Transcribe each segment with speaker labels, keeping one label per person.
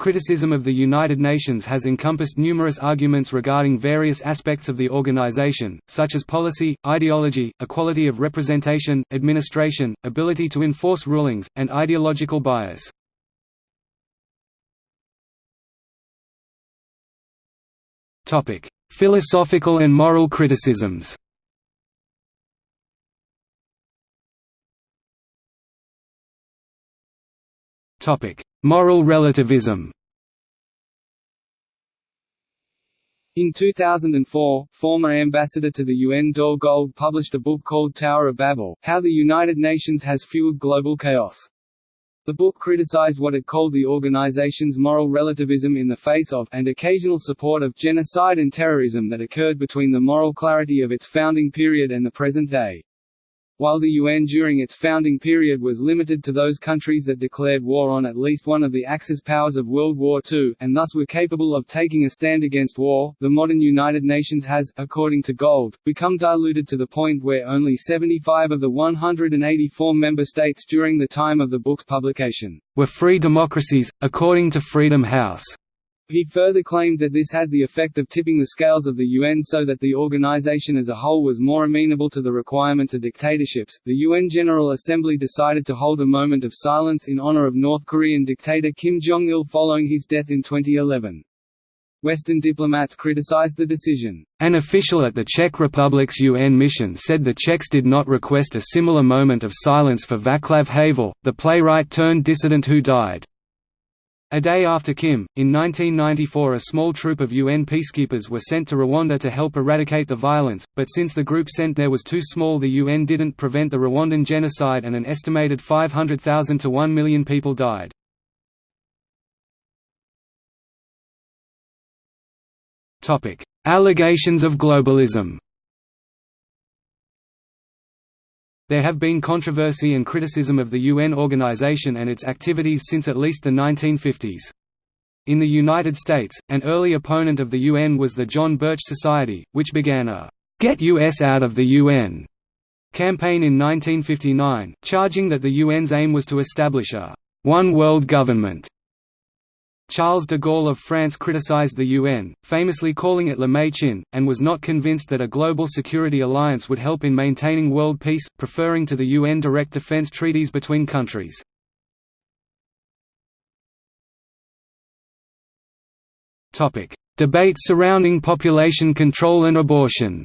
Speaker 1: Criticism of the United Nations has encompassed numerous arguments regarding various aspects of the organization, such as policy, ideology, equality of representation, administration, ability to enforce rulings, and ideological bias. Philosophical and moral criticisms Moral relativism
Speaker 2: In 2004, former ambassador to the UN Dore Gold published a book called Tower of Babel, How the United Nations Has Fueled Global Chaos. The book criticized what it called the organization's moral relativism in the face of and occasional support of genocide and terrorism that occurred between the moral clarity of its founding period and the present day. While the UN during its founding period was limited to those countries that declared war on at least one of the Axis powers of World War II, and thus were capable of taking a stand against war, the modern United Nations has, according to Gold, become diluted to the point where only 75 of the 184 member states during the time of the book's publication
Speaker 1: were free democracies, according to Freedom House.
Speaker 2: He further claimed that this had the effect of tipping the scales of the UN so that the organization as a whole was more amenable to the requirements of dictatorships. The UN General Assembly decided to hold a moment of silence in honor of North Korean dictator Kim Jong il following his death in 2011. Western diplomats criticized the decision.
Speaker 1: An official at the Czech Republic's UN mission said the Czechs did not request a similar moment of silence for Václav Havel, the playwright turned dissident who died. A day after Kim, in 1994 a small troop of UN peacekeepers were sent to Rwanda to help eradicate the violence, but since the group sent there was too small the UN didn't prevent the Rwandan genocide and an estimated 500,000 to 1 million people died. Allegations of globalism There have been controversy and criticism of the UN organization and its activities since at least the 1950s. In the United States, an early opponent of the UN was the John Birch Society, which began a «Get US out of the UN» campaign in 1959, charging that the UN's aim was to establish a «one world government» Charles de Gaulle of France criticized the UN, famously calling it le Machin, and was not convinced that a global security alliance would help in maintaining world peace, preferring to the UN direct defense treaties between countries. Debate surrounding population control and abortion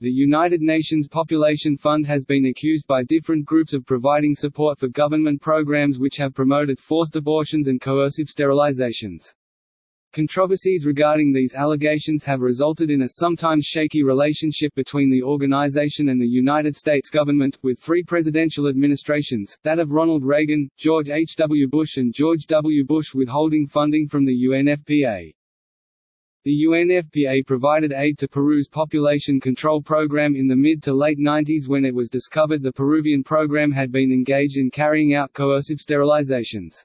Speaker 2: The United Nations Population Fund has been accused by different groups of providing support for government programs which have promoted forced abortions and coercive sterilizations. Controversies regarding these allegations have resulted in a sometimes shaky relationship between the organization and the United States government, with three presidential administrations, that of Ronald Reagan, George H. W. Bush and George W. Bush withholding funding from the UNFPA. The UNFPA provided aid to Peru's population control program in the mid to late 90s when it was discovered the Peruvian program had been engaged in carrying out coercive sterilizations.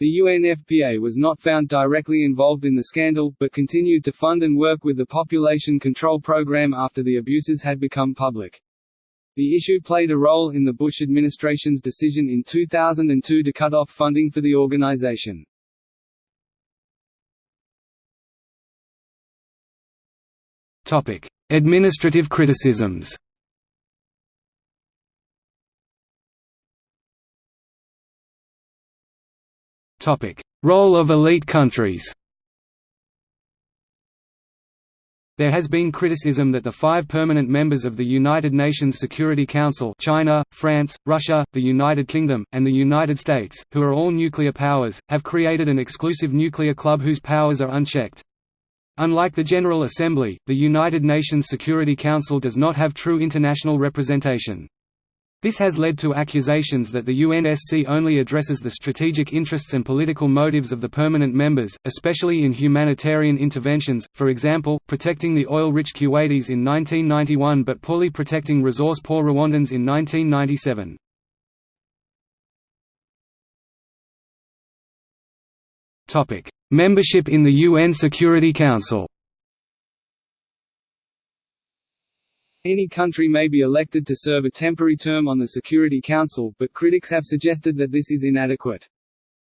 Speaker 2: The UNFPA was not found directly involved in the scandal, but continued to fund and work with the population control program after the abuses had become public. The issue played a role in the Bush administration's decision in 2002 to cut off funding for the organization.
Speaker 1: Topic: Administrative criticisms. Topic: Role of elite countries. There has been criticism that the five permanent members of the United Nations Security Council China, France, Russia, the United Kingdom, and the United States, who are all nuclear powers, have created an exclusive nuclear club whose powers are unchecked. Unlike the General Assembly, the United Nations Security Council does not have true international representation. This has led to accusations that the UNSC only addresses the strategic interests and political motives of the permanent members, especially in humanitarian interventions, for example, protecting the oil-rich Kuwaitis in 1991 but poorly protecting resource-poor Rwandans in 1997. Membership in the UN Security Council
Speaker 2: Any country may be elected to serve a temporary term on the Security Council, but critics have suggested that this is inadequate.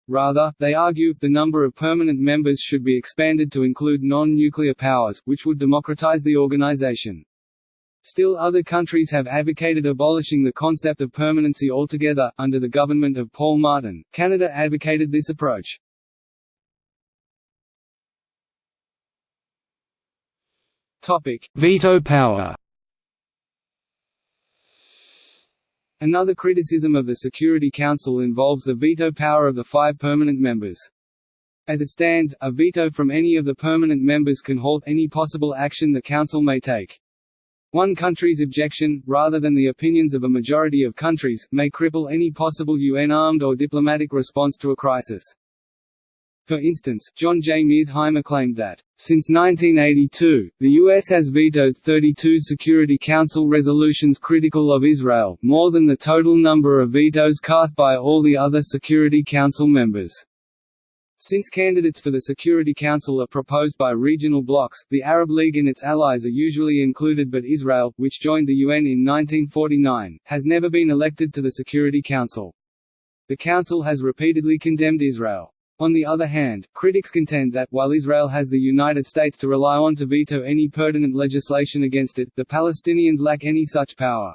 Speaker 2: Rather, they argue, the number of permanent members should be expanded to include non-nuclear powers, which would democratize the organization. Still other countries have advocated abolishing the concept of permanency altogether. Under the government of Paul Martin, Canada advocated this approach.
Speaker 1: Veto power.
Speaker 2: Another criticism of the Security Council involves the veto power of the five permanent members. As it stands, a veto from any of the permanent members can halt any possible action the Council may take. One country's objection, rather than the opinions of a majority of countries, may cripple any possible UN armed or diplomatic response to a crisis. For instance, John J. Mearsheimer claimed that, since 1982, the U.S. has vetoed 32 Security Council resolutions critical of Israel, more than the total number of vetoes cast by all the other Security Council members. Since candidates for the Security Council are proposed by regional blocs, the Arab League and its allies are usually included but Israel, which joined the UN in 1949, has never been elected to the Security Council. The Council has repeatedly condemned Israel. On the other hand, critics contend that, while Israel has the United States to rely on to veto any pertinent legislation against it, the Palestinians lack any such power.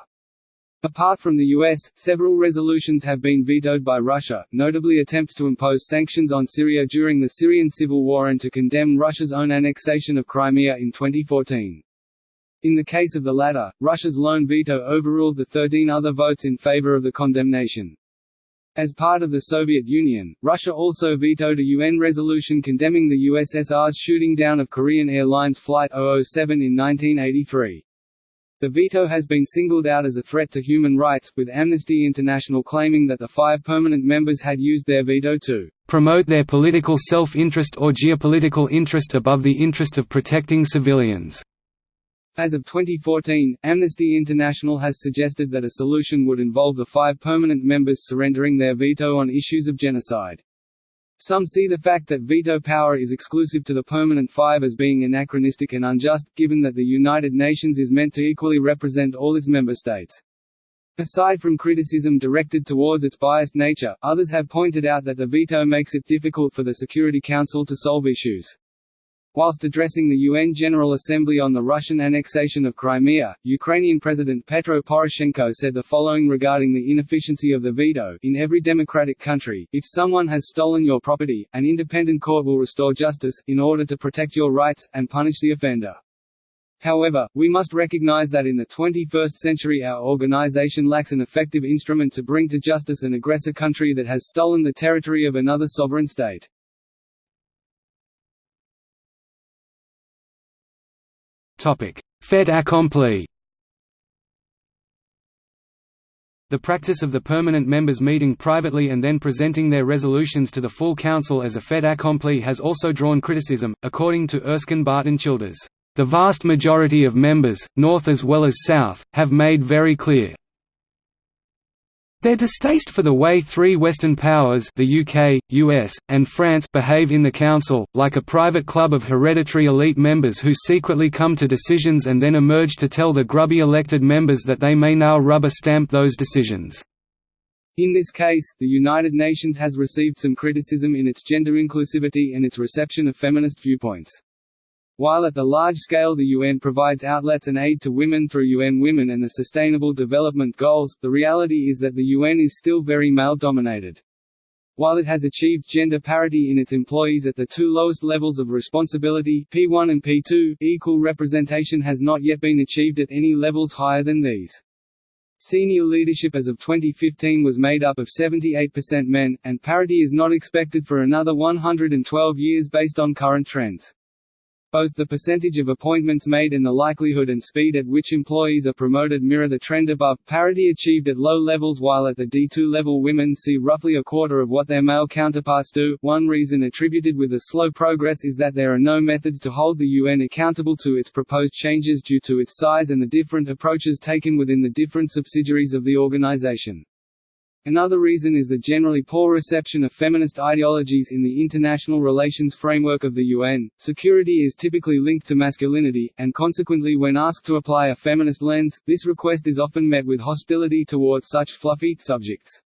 Speaker 2: Apart from the US, several resolutions have been vetoed by Russia, notably attempts to impose sanctions on Syria during the Syrian civil war and to condemn Russia's own annexation of Crimea in 2014. In the case of the latter, Russia's lone veto overruled the 13 other votes in favor of the condemnation. As part of the Soviet Union, Russia also vetoed a UN resolution condemning the USSR's shooting down of Korean Airlines Flight 007 in 1983. The veto has been singled out as a threat to human rights, with Amnesty International claiming that the five permanent members had used their veto to
Speaker 1: promote their political self-interest or geopolitical interest above the interest of protecting civilians.
Speaker 2: As of 2014, Amnesty International has suggested that a solution would involve the five permanent members surrendering their veto on issues of genocide. Some see the fact that veto power is exclusive to the permanent five as being anachronistic and unjust, given that the United Nations is meant to equally represent all its member states. Aside from criticism directed towards its biased nature, others have pointed out that the veto makes it difficult for the Security Council to solve issues. Whilst addressing the UN General Assembly on the Russian annexation of Crimea, Ukrainian President Petro Poroshenko said the following regarding the inefficiency of the veto In every democratic country, if someone has stolen your property, an independent court will restore justice, in order to protect your rights, and punish the offender. However, we must recognize that in the 21st century our organization lacks an effective instrument to bring to justice an aggressor country that has stolen the territory of another sovereign state.
Speaker 1: Fait accompli The practice of the permanent members meeting privately and then presenting their resolutions to the full council as a fait accompli has also drawn criticism, according to Erskine Barton Childers. The vast majority of members, North as well as South, have made very clear, their distaste for the way three Western powers the UK, US, and France behave in the Council, like a private club of hereditary elite members who secretly come to decisions and then emerge to tell the grubby elected members that they may now rubber stamp those decisions.
Speaker 2: In this case, the United Nations has received some criticism in its gender inclusivity and its reception of feminist viewpoints. While at the large scale the UN provides outlets and aid to women through UN Women and the Sustainable Development Goals, the reality is that the UN is still very male-dominated. While it has achieved gender parity in its employees at the two lowest levels of responsibility P1 and P2, equal representation has not yet been achieved at any levels higher than these. Senior leadership as of 2015 was made up of 78% men, and parity is not expected for another 112 years based on current trends. Both the percentage of appointments made and the likelihood and speed at which employees are promoted mirror the trend above, parity achieved at low levels while at the D2 level women see roughly a quarter of what their male counterparts do. One reason attributed with the slow progress is that there are no methods to hold the UN accountable to its proposed changes due to its size and the different approaches taken within the different subsidiaries of the organization. Another reason is the generally poor reception of feminist ideologies in the international relations framework of the UN. Security is typically linked to masculinity, and consequently, when asked to apply a feminist lens, this request is often met with hostility towards such fluffy subjects.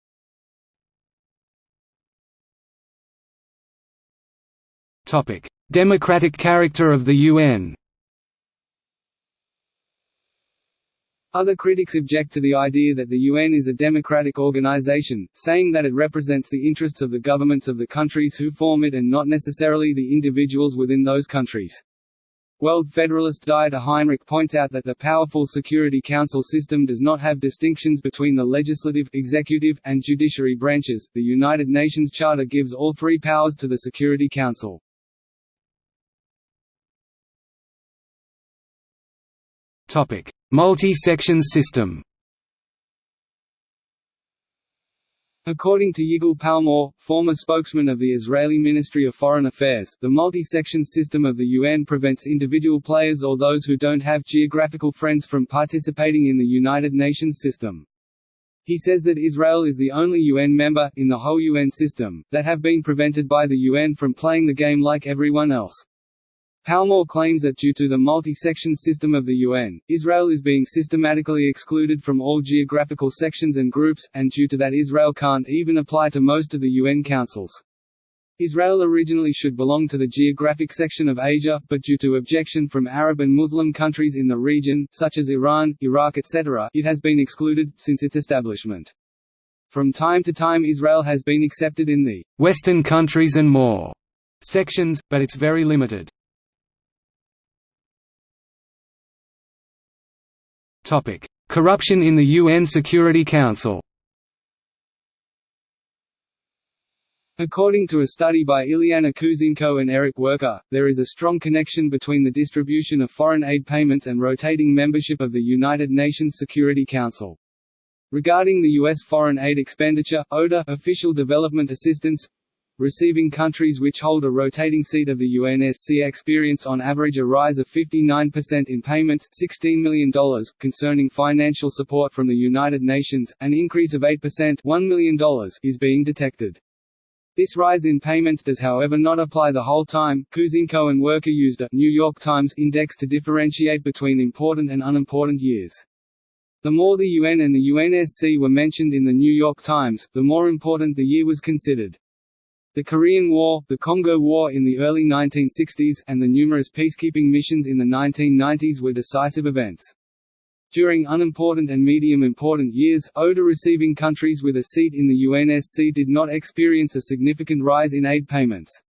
Speaker 1: Topic: Democratic character of the UN.
Speaker 2: Other critics object to the idea that the UN is a democratic organization, saying that it represents the interests of the governments of the countries who form it and not necessarily the individuals within those countries. World Federalist Dieter Heinrich points out that the powerful Security Council system does not have distinctions between the legislative, executive, and judiciary branches. The United Nations Charter gives all three powers to the Security Council.
Speaker 1: Topic: Multi-section system.
Speaker 2: According to Yigal Palmor, former spokesman of the Israeli Ministry of Foreign Affairs, the multi-section system of the UN prevents individual players or those who don't have geographical friends from participating in the United Nations system. He says that Israel is the only UN member, in the whole UN system, that have been prevented by the UN from playing the game like everyone else. Palmor claims that due to the multi-section system of the UN, Israel is being systematically excluded from all geographical sections and groups, and due to that Israel can't even apply to most of the UN councils. Israel originally should belong to the geographic section of Asia, but due to objection from Arab and Muslim countries in the region, such as Iran, Iraq etc., it has been excluded, since its establishment. From time to time Israel has been accepted in the
Speaker 1: «Western countries and more» sections, but it's very limited. Corruption in the UN Security Council.
Speaker 2: According to a study by Ilyana Kuziemko and Eric Werker, there is a strong connection between the distribution of foreign aid payments and rotating membership of the United Nations Security Council. Regarding the U.S. foreign aid expenditure, ODA official development assistance Receiving countries which hold a rotating seat of the UNSC experience on average a rise of 59% in payments $16 million, concerning financial support from the United Nations, an increase of 8% $1 million is being detected. This rise in payments does however not apply the whole time. Kuziemko and Werker used a New York Times index to differentiate between important and unimportant years. The more the UN and the UNSC were mentioned in the New York Times, the more important the year was considered. The Korean War, the Congo War in the early 1960s, and the numerous peacekeeping missions in the 1990s were decisive events. During unimportant and medium-important years, ODA-receiving countries with a seat in the UNSC did not experience a significant rise in aid payments.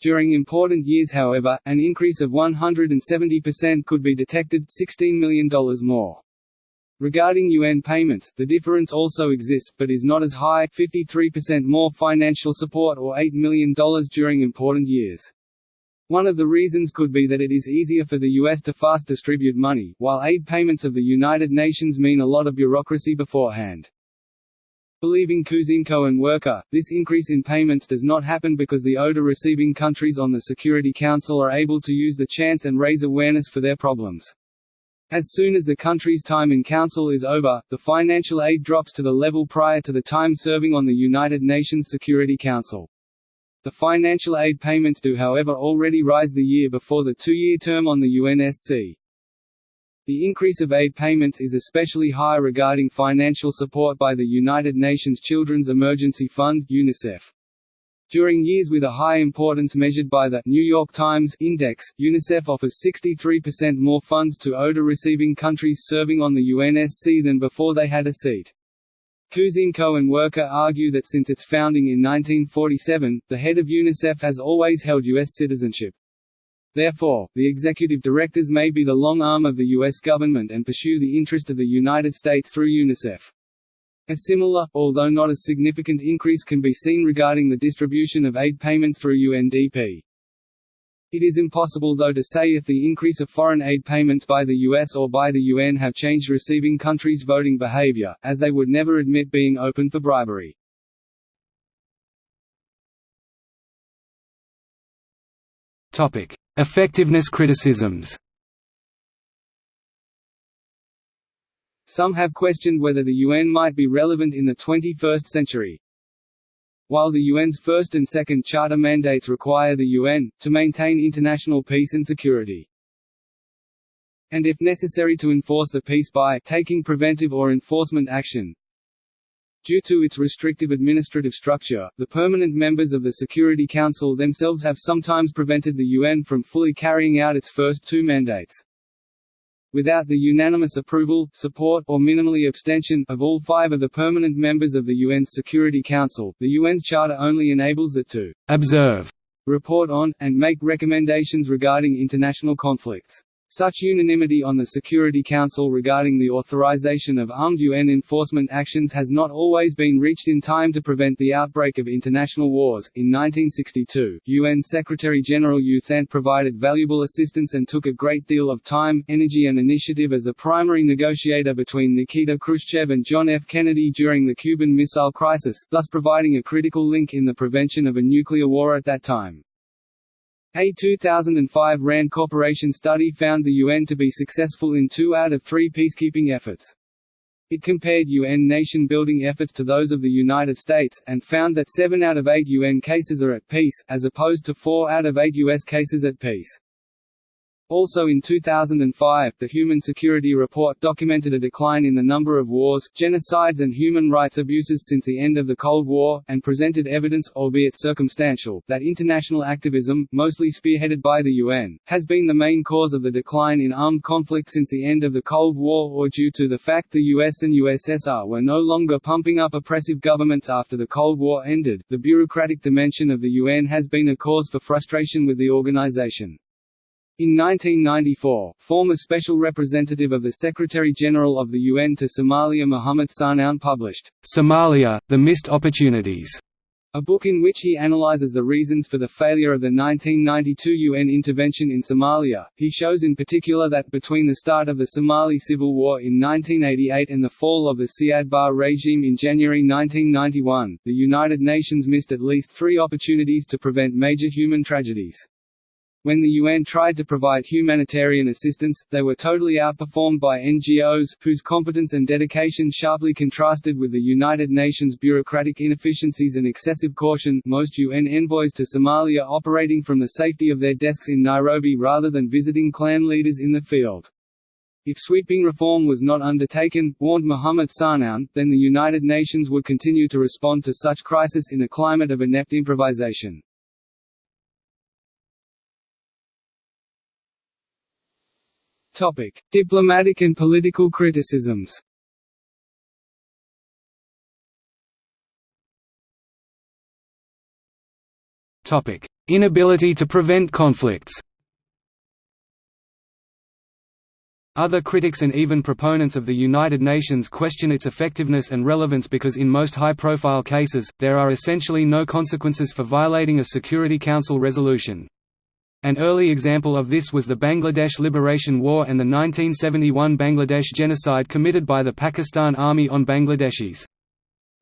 Speaker 2: During important years however, an increase of 170% could be detected $16 million more. Regarding UN payments, the difference also exists, but is not as high 53% more financial support or $8 million during important years. One of the reasons could be that it is easier for the US to fast distribute money, while aid payments of the United Nations mean a lot of bureaucracy beforehand. Believing Kuziemko and Werker, this increase in payments does not happen because the ODA receiving countries on the Security Council are able to use the chance and raise awareness for their problems. As soon as the country's time in Council is over, the financial aid drops to the level prior to the time serving on the United Nations Security Council. The financial aid payments do however already rise the year before the two-year term on the UNSC. The increase of aid payments is especially high regarding financial support by the United Nations Children's Emergency Fund UNICEF. During years with a high importance measured by the New York Times Index, UNICEF offers 63% more funds to ODA receiving countries serving on the UNSC than before they had a seat. Kuziemko and Werker argue that since its founding in 1947, the head of UNICEF has always held U.S. citizenship. Therefore, the executive directors may be the long arm of the U.S. government and pursue the interest of the United States through UNICEF. A similar, although not as significant increase can be seen regarding the distribution of aid payments through UNDP. It is impossible though to say if the increase of foreign aid payments by the US or by the UN have changed receiving countries' voting behavior, as they would never admit being open for bribery.
Speaker 1: Effectiveness criticisms.
Speaker 2: Some have questioned whether the UN might be relevant in the 21st century. While the UN's first and second charter mandates require the UN, to maintain international peace and security and if necessary to enforce the peace by taking preventive or enforcement action. Due to its restrictive administrative structure, the permanent members of the Security Council themselves have sometimes prevented the UN from fully carrying out its first two mandates. Without the unanimous approval, support or minimally abstention of all five of the permanent members of the UN's Security Council, the UN's charter only enables it to «observe», report on, and make recommendations regarding international conflicts. Such unanimity on the Security Council regarding the authorization of armed UN enforcement actions has not always been reached in time to prevent the outbreak of international wars. In 1962, UN Secretary General U Thant provided valuable assistance and took a great deal of time, energy, and initiative as the primary negotiator between Nikita Khrushchev and John F. Kennedy during the Cuban Missile Crisis, thus providing a critical link in the prevention of a nuclear war at that time. A 2005 RAND Corporation study found the UN to be successful in two out of three peacekeeping efforts. It compared UN nation-building efforts to those of the United States, and found that seven out of eight UN cases are at peace, as opposed to four out of eight US cases at peace. Also in 2005, the Human Security Report documented a decline in the number of wars, genocides and human rights abuses since the end of the Cold War, and presented evidence, albeit circumstantial, that international activism, mostly spearheaded by the UN, has been the main cause of the decline in armed conflict since the end of the Cold War or due to the fact the US and USSR were no longer pumping up oppressive governments after the Cold War ended. The bureaucratic dimension of the UN has been a cause for frustration with the organization. In 1994, former Special Representative of the Secretary-General of the UN to Somalia Muhammad Sahnoun published, "'Somalia, The Missed Opportunities' a book in which he analyzes the reasons for the failure of the 1992 UN intervention in Somalia. He shows in particular that between the start of the Somali civil war in 1988 and the fall of the Siad Barre regime in January 1991, the United Nations missed at least three opportunities to prevent major human tragedies. When the UN tried to provide humanitarian assistance, they were totally outperformed by NGOs, whose competence and dedication sharply contrasted with the United Nations bureaucratic inefficiencies and excessive caution most UN envoys to Somalia operating from the safety of their desks in Nairobi rather than visiting clan leaders in the field. If sweeping reform was not undertaken, warned Muhammad Sahnoun, then the United Nations would continue to respond to such crisis in a climate of inept improvisation. Topic: Diplomatic and political criticisms. Topic: Inability to prevent conflicts. Other critics and even proponents of the United Nations question its effectiveness and relevance because in most high-profile cases, there are essentially no consequences for violating a Security Council resolution. An early example of this was the Bangladesh Liberation War and the 1971 Bangladesh genocide committed by the Pakistan Army on Bangladeshis.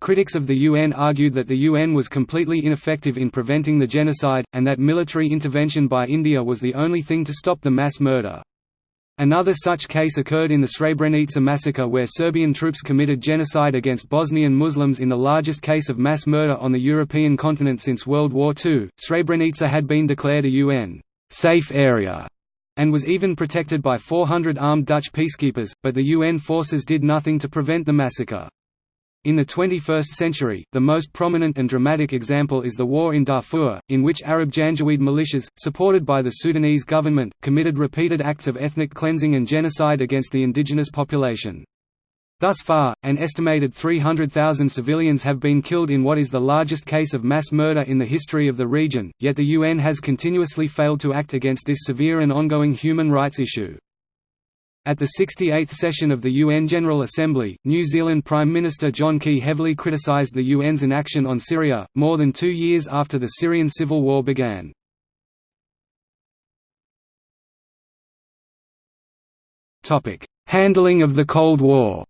Speaker 2: Critics of the UN argued that the UN was completely ineffective in preventing the genocide, and that military intervention by India was the only thing to stop the mass murder. Another such case occurred in the Srebrenica massacre where Serbian troops committed genocide against Bosnian Muslims in the largest case of mass murder on the European continent since World War II. Srebrenica had been declared a UN safe area and was even protected by 400 armed Dutch peacekeepers, but the UN forces did nothing to prevent the massacre. In the 21st century, the most prominent and dramatic example is the war in Darfur, in which Arab Janjaweed militias, supported by the Sudanese government, committed repeated acts of ethnic cleansing and genocide against the indigenous population. Thus far, an estimated 300,000 civilians have been killed in what is the largest case of mass murder in the history of the region, yet the UN has continuously failed to act against this severe and ongoing human rights issue. At the 68th session of the UN General Assembly, New Zealand Prime Minister John Key heavily criticised the UN's inaction on Syria, more than two years after the Syrian civil war began. Handling of the Cold War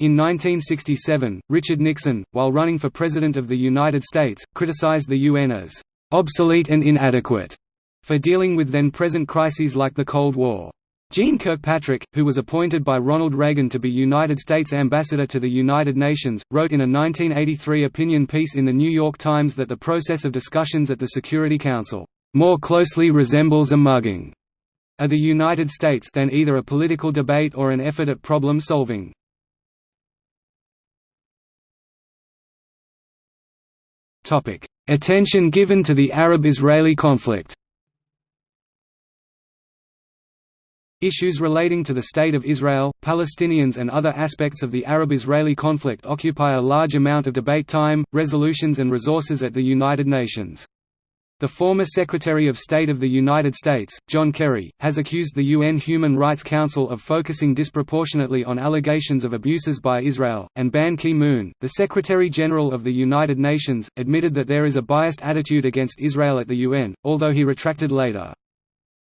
Speaker 2: In 1967, Richard Nixon, while running for President of the United States, criticized the UN as obsolete and inadequate for dealing with then-present crises like the Cold War.
Speaker 1: Jeane Kirkpatrick, who was appointed by Ronald Reagan to be United States Ambassador to the United Nations, wrote in a 1983 opinion piece in The New York Times that the process of discussions at the Security Council, "...more closely resembles a mugging." of the United States than either a political debate or an effort at problem Attention given to the Arab–Israeli conflict Issues relating to the State of Israel, Palestinians and other aspects of the Arab–Israeli conflict occupy a large amount of debate time, resolutions and resources at the United Nations. The former Secretary of State of the United States, John Kerry, has accused the UN Human Rights Council of focusing disproportionately on allegations of abuses by Israel, and Ban Ki-moon, the Secretary-General of the United Nations, admitted that there is a biased attitude against Israel at the UN, although he retracted later.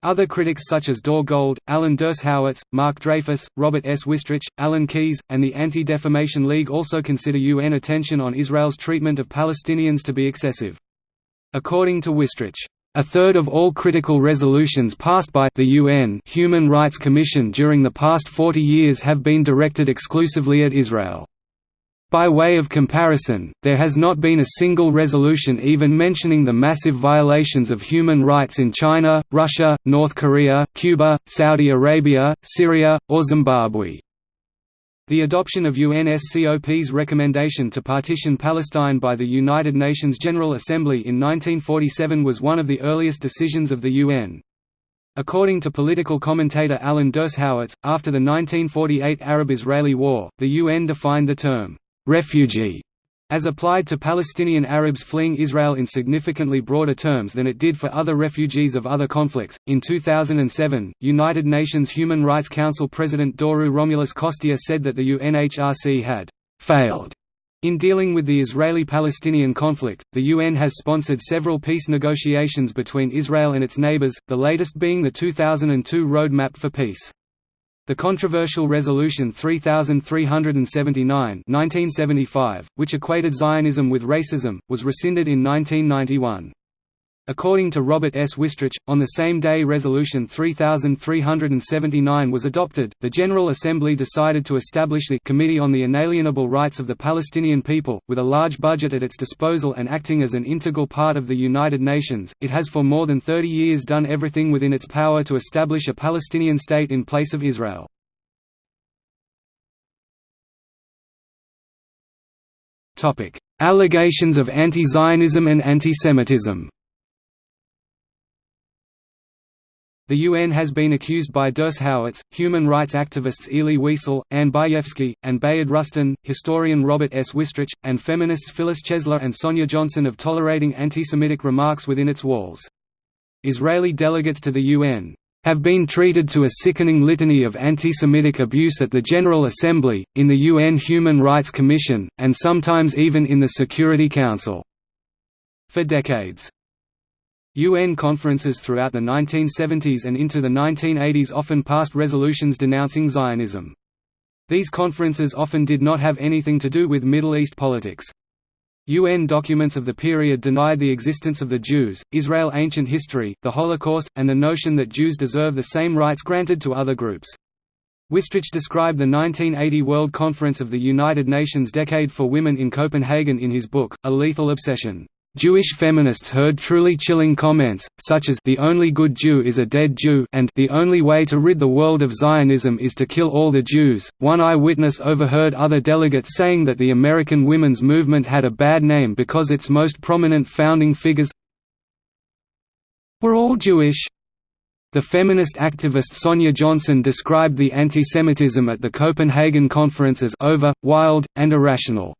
Speaker 1: Other critics such as Dore Gold, Alan Dershowitz, Mark Dreyfus, Robert S. Wistrich, Alan Keyes, and the Anti-Defamation League also consider UN attention on Israel's treatment of Palestinians to be excessive. According to Wistrich, a third of all critical resolutions passed by the UN Human Rights Commission during the past 40 years have been directed exclusively at Israel. By way of comparison, there has not been a single resolution even mentioning the massive violations of human rights in China, Russia, North Korea, Cuba, Saudi Arabia, Syria, or Zimbabwe. The adoption of UNSCOP's recommendation to partition Palestine by the United Nations General Assembly in 1947 was one of the earliest decisions of the UN. According to political commentator Alan Dershowitz, after the 1948 Arab-Israeli War, the UN defined the term, "'refugee' as applied to Palestinian Arabs fleeing Israel in significantly broader terms than it did for other refugees of other conflicts. In 2007, United Nations Human Rights Council President Doru Romulus Costea said that the UNHRC had failed in dealing with the Israeli-Palestinian conflict, the UN has sponsored several peace negotiations between Israel and its neighbors, the latest being the 2002 Roadmap for Peace. The controversial Resolution 3379 1975, which equated Zionism with racism, was rescinded in 1991. According to Robert S. Wistrich, on the same day Resolution 3379 was adopted, the General Assembly decided to establish the Committee on the Inalienable Rights of the Palestinian People, with a large budget at its disposal and acting as an integral part of the United Nations. It has for more than 30 years done everything within its power to establish a Palestinian state in place of Israel. Allegations of anti-Zionism and anti-Semitism The UN has been accused by Dershowitz, human rights activists Elie Wiesel, Anne Bayevsky, and Bayard Rustin, historian Robert S. Wistrich, and feminists Phyllis Chesler and Sonia Johnson of tolerating anti-Semitic remarks within its walls. Israeli delegates to the UN have been treated to a sickening litany of anti-Semitic abuse at the General Assembly, in the UN Human Rights Commission, and sometimes even in the Security Council." For decades. UN conferences throughout the 1970s and into the 1980s often passed resolutions denouncing Zionism. These conferences often did not have anything to do with Middle East politics. UN documents of the period denied the existence of the Jews, Israel ancient history, the Holocaust, and the notion that Jews deserve the same rights granted to other groups. Wistrich described the 1980 World Conference of the United Nations Decade for Women in Copenhagen in his book, A Lethal Obsession. Jewish feminists heard truly chilling comments, such as the only good Jew is a dead Jew and the only way to rid the world of Zionism is to kill all the Jews. One eyewitness overheard other delegates saying that the American women's movement had a bad name because its most prominent founding figures were all Jewish. The feminist activist Sonia Johnson described the antisemitism at the Copenhagen conference as over, wild, and irrational.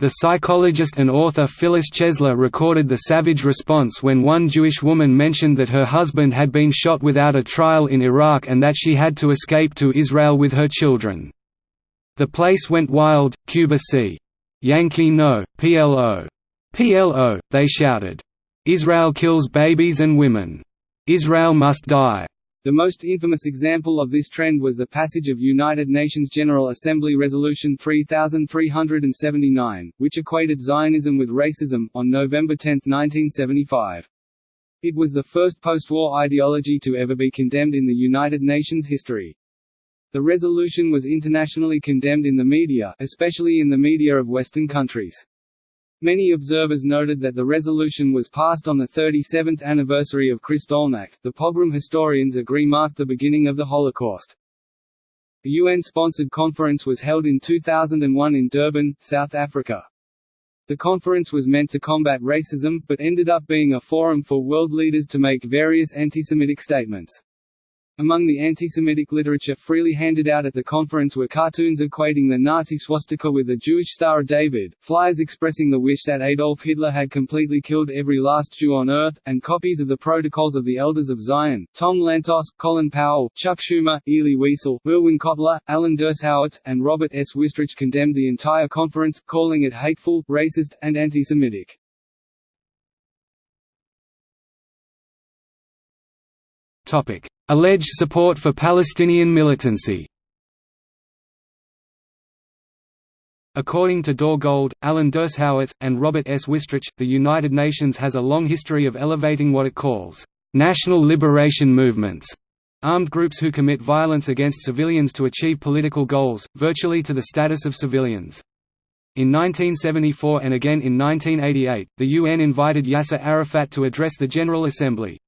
Speaker 1: The psychologist and author Phyllis Chesler recorded the savage response when one Jewish woman mentioned that her husband had been shot without a trial in Iraq and that she had to escape to Israel with her children. The place went wild, Cuba c. Yankee no, PLO. PLO, they shouted. Israel kills babies and women. Israel must die. The most infamous example of this trend was the passage of United Nations General Assembly Resolution 3379, which equated Zionism with racism, on November 10, 1975.
Speaker 2: It was the first post-war ideology to ever be condemned in the United Nations history. The resolution was internationally condemned in the media especially in the media of Western countries. Many observers noted that the resolution was passed on the 37th anniversary of Kristallnacht the pogrom historians agree marked the beginning of the Holocaust. A UN-sponsored conference was held in 2001 in Durban, South Africa. The conference was meant to combat racism, but ended up being a forum for world leaders to make various anti-Semitic statements. Among the anti-Semitic literature freely handed out at the conference were cartoons equating the Nazi swastika with the Jewish Star of David, flyers expressing the wish that Adolf Hitler had completely killed every last Jew on earth, and copies of the Protocols of the Elders of Zion. Tom Lantos, Colin Powell, Chuck Schumer, Elie Wiesel, Irwin Cotler, Alan Dershowitz, and Robert S. Wistrich condemned the entire conference, calling it hateful, racist, and anti-Semitic.
Speaker 1: Topic: Alleged support for Palestinian militancy. According to Dore Gold, Alan Dershowitz, and Robert S. Wistrich, the United Nations has a long history of elevating what it calls national liberation movements, armed groups who commit violence against civilians to achieve political goals, virtually to the status of civilians. In 1974 and again in 1988, the UN invited Yasser Arafat to address the General Assembly.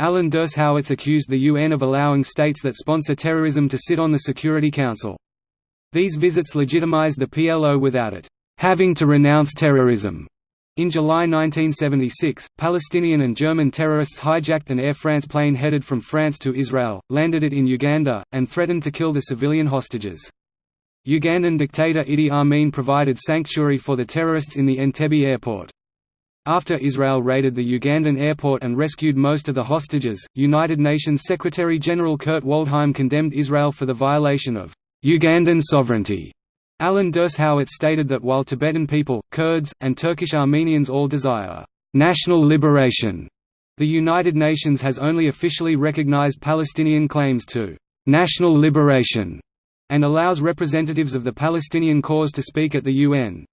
Speaker 1: Alan Dershowitz accused the UN of allowing states that sponsor terrorism to sit on the Security Council. These visits legitimized the PLO without it having to renounce terrorism. In July 1976, Palestinian and German terrorists hijacked an Air France plane headed from France to Israel, landed it in Uganda, and threatened to kill the civilian hostages. Ugandan dictator Idi Amin provided sanctuary for the terrorists in the Entebbe airport. After Israel raided the Ugandan airport and rescued most of the hostages, United Nations Secretary-General Kurt Waldheim condemned Israel for the violation of Ugandan sovereignty. Alan Dershowitz stated that while Tibetan people, Kurds, and Turkish Armenians all desire national liberation, the United Nations has only officially recognized Palestinian claims to national liberation and allows representatives of the Palestinian cause to speak at the UN.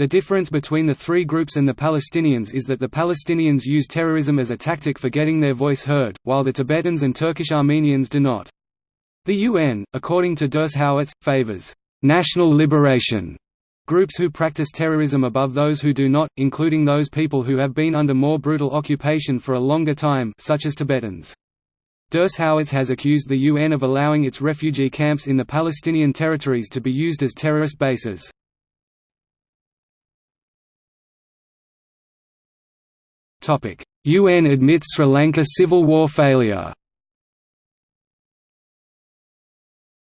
Speaker 1: The difference between the three groups and the Palestinians is that the Palestinians use terrorism as a tactic for getting their voice heard, while the Tibetans and Turkish Armenians do not. The UN, according to Dershowitz, favors national liberation groups who practice terrorism above those who do not, including those people who have been under more brutal occupation for a longer time such as Tibetans. Dershowitz has accused the UN of allowing its refugee camps in the Palestinian territories to be used as terrorist bases. UN admits Sri Lanka civil war failure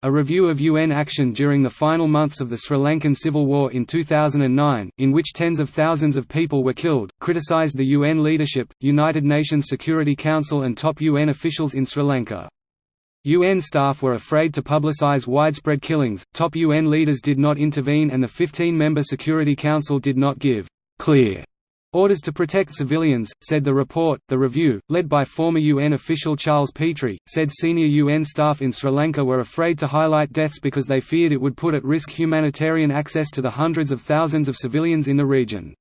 Speaker 1: A review of UN action during the final months of the Sri Lankan Civil War in 2009, in which tens of thousands of people were killed, criticized the UN leadership, United Nations Security Council and top UN officials in Sri Lanka. UN staff were afraid to publicize widespread killings, top UN leaders did not intervene and the 15-member Security Council did not give «clear» Orders to protect civilians, said the report. The review, led by former UN official Charles Petrie, said senior UN staff in Sri Lanka were afraid to highlight deaths because they feared it would put at risk humanitarian access to the hundreds of thousands of civilians in the region.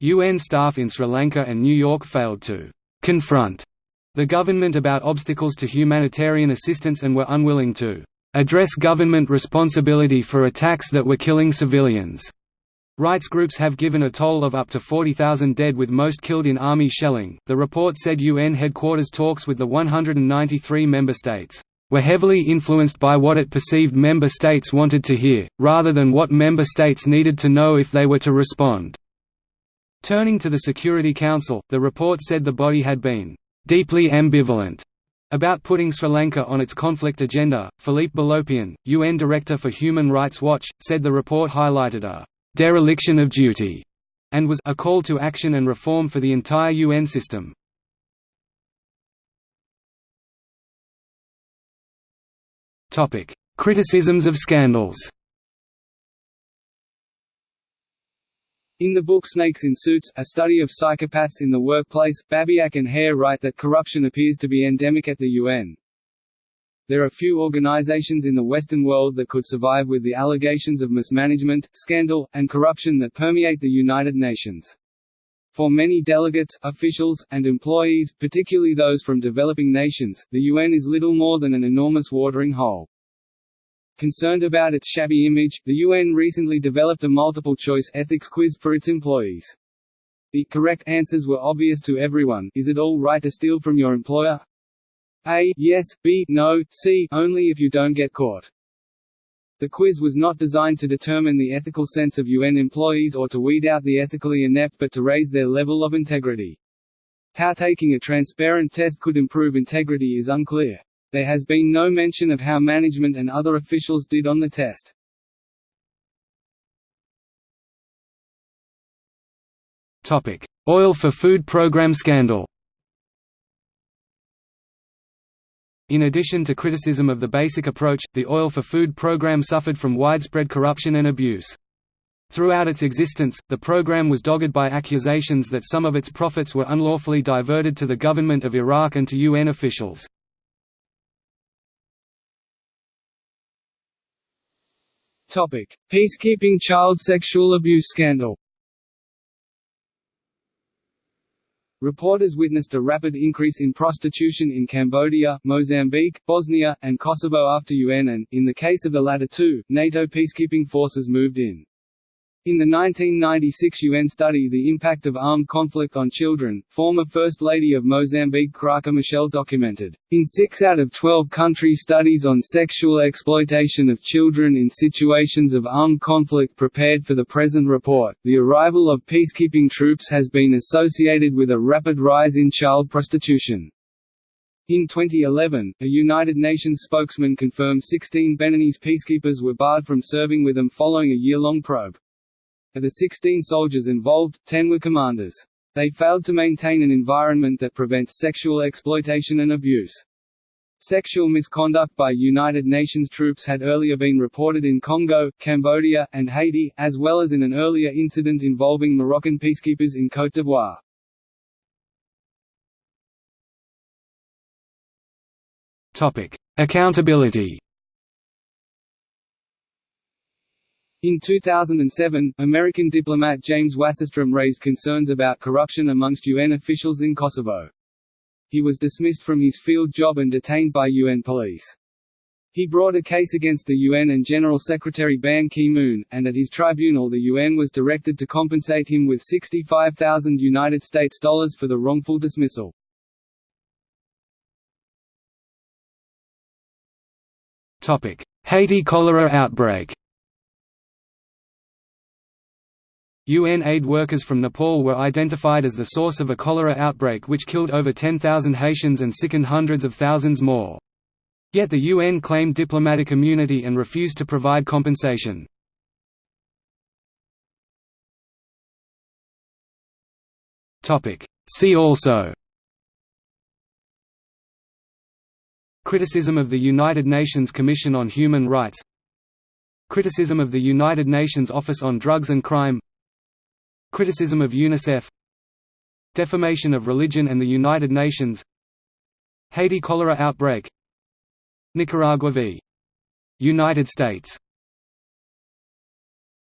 Speaker 1: UN staff in Sri Lanka and New York failed to confront the government about obstacles to humanitarian assistance and were unwilling to address government responsibility for attacks that were killing civilians. Rights groups have given a toll of up to 40,000 dead with most killed in army shelling. The report said UN headquarters talks with the 193 member states were heavily influenced by what it perceived member states wanted to hear, rather than what member states needed to know if they were to respond. Turning to the Security Council, the report said the body had been deeply ambivalent about putting Sri Lanka on its conflict agenda. Philippe Bolopion, UN Director for Human Rights Watch, said the report highlighted a dereliction of duty, and was a call to action and reform for the entire UN system. Topic: Criticisms of scandals.
Speaker 2: In the book Snakes in Suits, a study of psychopaths in the workplace, Babiak and Hare write that corruption appears to be endemic at the UN. There are few organizations in the Western world that could survive with the allegations of mismanagement, scandal, and corruption that permeate the United Nations. For many delegates, officials, and employees, particularly those from developing nations, the UN is little more than an enormous watering hole. Concerned about its shabby image, the UN recently developed a multiple-choice ethics quiz for its employees. The correct answers were obvious to everyone is it all right to steal from your employer? A. Yes, B. No, C. Only if you don't get caught. The quiz was not designed to determine the ethical sense of UN employees or to weed out the ethically inept but to raise their level of integrity. How taking a transparent test could improve integrity is unclear. There has been no mention of how management and other officials did on the test.
Speaker 1: Oil for Food program scandal. In addition to criticism of the basic approach, the Oil for Food program suffered from widespread corruption and abuse. Throughout its existence, the program was dogged by accusations that some of its profits were unlawfully diverted to the government of Iraq and to UN officials.
Speaker 2: Peacekeeping child sexual abuse scandal. Reporters witnessed a rapid increase in prostitution in Cambodia, Mozambique, Bosnia, and Kosovo after UN and, in the case of the latter two, NATO peacekeeping forces moved in. In the 1996 UN study The Impact of Armed Conflict on Children, former First Lady of Mozambique Graca Machel documented, in 6 out of 12 country studies on sexual exploitation of children in situations of armed conflict prepared for the present report, the arrival of peacekeeping troops has been associated with a rapid rise in child prostitution. In 2011, a United Nations spokesman confirmed 16 Beninese peacekeepers were barred from serving with them following a year-long probe. Of the 16 soldiers involved, 10 were commanders. They failed to maintain an environment that prevents sexual exploitation and abuse. Sexual misconduct by United Nations troops had earlier been reported in Congo, Cambodia, and Haiti, as well as in an earlier incident involving Moroccan peacekeepers in Côte d'Ivoire.
Speaker 1: Accountability
Speaker 2: In 2007, American diplomat James Wasserstrom raised concerns about corruption amongst UN officials in Kosovo. He was dismissed from his field job and detained by UN police. He brought a case against the UN and General Secretary Ban Ki-moon, and at his tribunal the UN was directed to compensate him with 65,000 United States dollars for the wrongful dismissal.
Speaker 1: Haiti cholera outbreak UN aid workers from Nepal were identified as the source of a cholera outbreak which killed over 10,000 Haitians and sickened hundreds of thousands more. Yet the UN claimed diplomatic immunity and refused to provide compensation. See also Criticism of the United Nations Commission on Human Rights Criticism of the United Nations Office on Drugs and Crime Criticism of UNICEF. Defamation of religion and the United Nations. Haiti cholera outbreak. Nicaragua v. United States